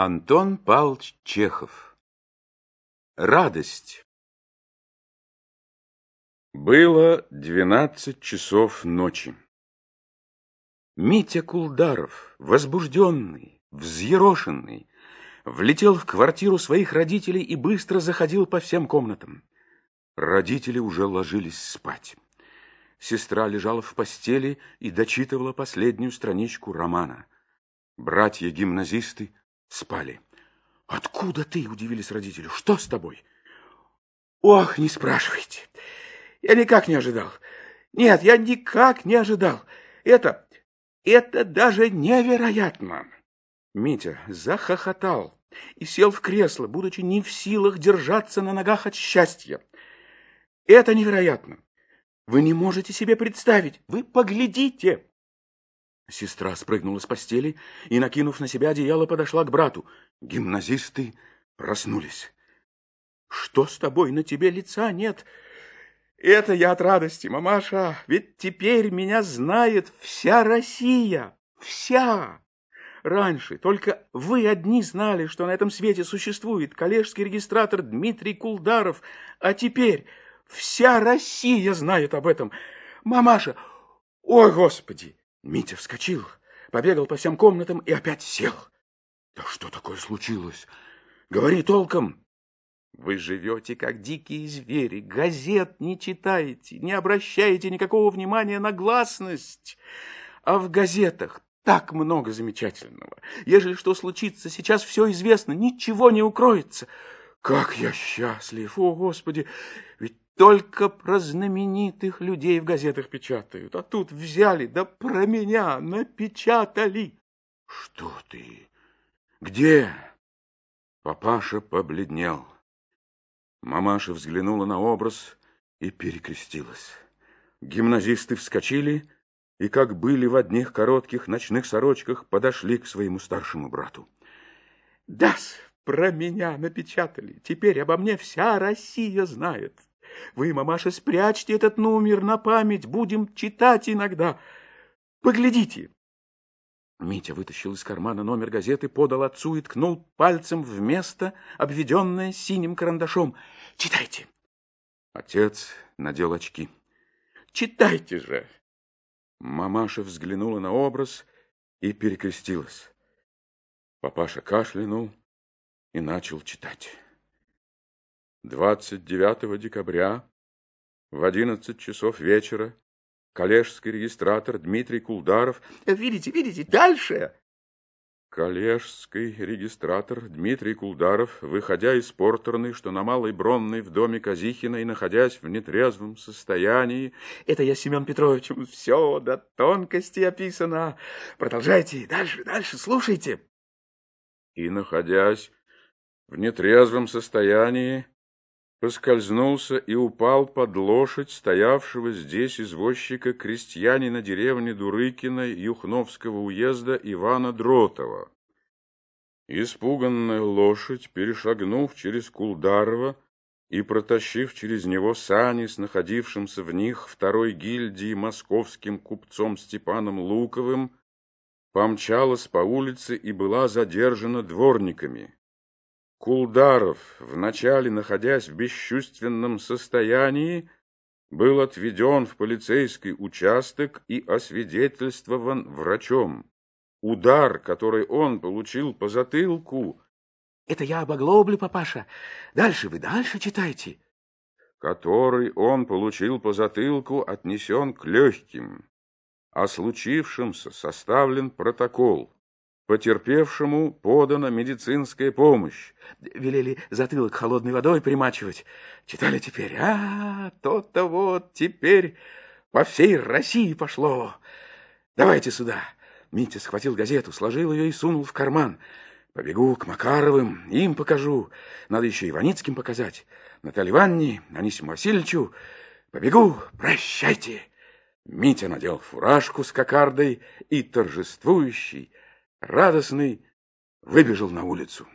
Антон Павлович Чехов Радость Было двенадцать часов ночи. Митя Кулдаров, возбужденный, взъерошенный, влетел в квартиру своих родителей и быстро заходил по всем комнатам. Родители уже ложились спать. Сестра лежала в постели и дочитывала последнюю страничку романа. Братья-гимназисты спали. «Откуда ты?» – удивились родители. «Что с тобой?» «Ох, не спрашивайте. Я никак не ожидал. Нет, я никак не ожидал. Это... это даже невероятно!» Митя захохотал и сел в кресло, будучи не в силах держаться на ногах от счастья. «Это невероятно! Вы не можете себе представить! Вы поглядите!» Сестра спрыгнула с постели и, накинув на себя одеяло, подошла к брату. Гимназисты проснулись. «Что с тобой? На тебе лица нет!» «Это я от радости, мамаша, ведь теперь меня знает вся Россия! Вся!» Раньше только вы одни знали, что на этом свете существует коллежский регистратор Дмитрий Кулдаров, а теперь вся Россия знает об этом. Мамаша, ой, Господи! Митя вскочил, побегал по всем комнатам и опять сел. Да что такое случилось? Говори толком. Вы живете, как дикие звери, газет не читаете, не обращаете никакого внимания на гласность. А в газетах так много замечательного. Ежели что случится, сейчас все известно, ничего не укроется. Как я счастлив, о, Господи! Ведь только про знаменитых людей в газетах печатают, а тут взяли, да про меня напечатали. Что ты? Где? Папаша побледнел. Мамаша взглянула на образ и перекрестилась. Гимназисты вскочили и, как были в одних коротких ночных сорочках, подошли к своему старшему брату. «Да-с, про меня напечатали. Теперь обо мне вся Россия знает. Вы, мамаша, спрячьте этот номер на память, будем читать иногда. Поглядите. Митя вытащил из кармана номер газеты, подал отцу и ткнул пальцем в место, обведенное синим карандашом. Читайте. Отец надел очки. Читайте же. Мамаша взглянула на образ и перекрестилась. Папаша кашлянул и начал читать. 29 декабря в 11 часов вечера коллежский регистратор Дмитрий Кулдаров... Видите, видите, дальше! Коллежский регистратор Дмитрий Кулдаров, выходя из портерной, что на Малой Бронной в доме Казихина и находясь в нетрезвом состоянии... Это я, Семен Петрович, все до тонкости описано. Продолжайте, дальше, дальше, слушайте. И, находясь в нетрезвом состоянии, поскользнулся и упал под лошадь стоявшего здесь извозчика крестьянина деревни Дурыкина Юхновского уезда Ивана Дротова. Испуганная лошадь, перешагнув через Кулдарова и протащив через него сани с находившимся в них второй гильдии московским купцом Степаном Луковым, помчалась по улице и была задержана дворниками. Кулдаров, вначале находясь в бесчувственном состоянии, был отведен в полицейский участок и освидетельствован врачом. Удар, который он получил по затылку... Это я об оглобле, папаша. Дальше вы дальше читайте. Который он получил по затылку, отнесен к легким. О случившемся составлен протокол. Потерпевшему подана медицинская помощь. Велели затылок холодной водой примачивать. Читали теперь. А, то-то вот теперь по всей России пошло. Давайте сюда. Митя схватил газету, сложил ее и сунул в карман. Побегу к Макаровым, им покажу. Надо еще Иваницким показать. Наталье Ивановне, Анисиму Васильевичу. Побегу, прощайте. Митя надел фуражку с кокардой и торжествующий, радостный, выбежал на улицу.